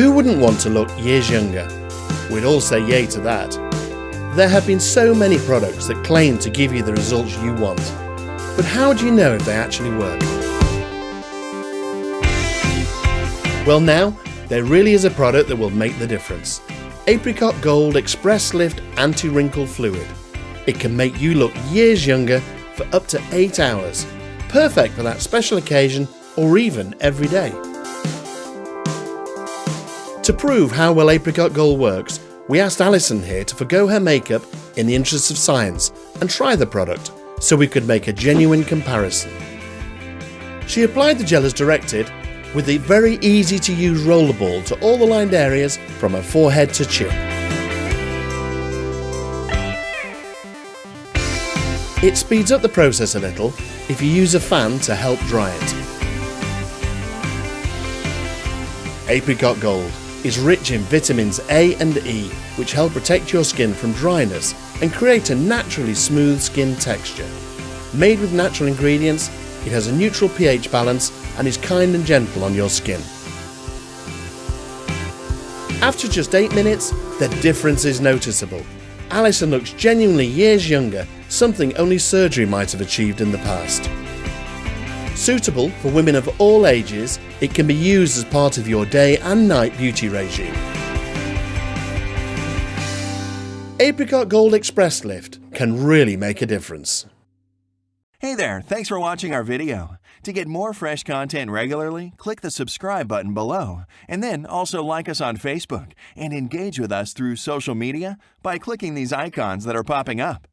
Who wouldn't want to look years younger? We'd all say yay to that. There have been so many products that claim to give you the results you want. But how do you know if they actually work? Well now, there really is a product that will make the difference. Apricot Gold Express Lift Anti-Wrinkle Fluid. It can make you look years younger for up to 8 hours. Perfect for that special occasion or even every day. To prove how well Apricot Gold works, we asked Alison here to forgo her makeup in the interests of science and try the product so we could make a genuine comparison. She applied the gel as directed with the very easy to use rollerball to all the lined areas from her forehead to chin. It speeds up the process a little if you use a fan to help dry it. Apricot Gold is rich in vitamins A and E which help protect your skin from dryness and create a naturally smooth skin texture. Made with natural ingredients, it has a neutral pH balance and is kind and gentle on your skin. After just 8 minutes, the difference is noticeable. Alison looks genuinely years younger, something only surgery might have achieved in the past. Suitable for women of all ages, it can be used as part of your day and night beauty regime. Apricot Gold Express Lift can really make a difference. Hey there, thanks for watching our video. To get more fresh content regularly, click the subscribe button below, and then also like us on Facebook and engage with us through social media by clicking these icons that are popping up.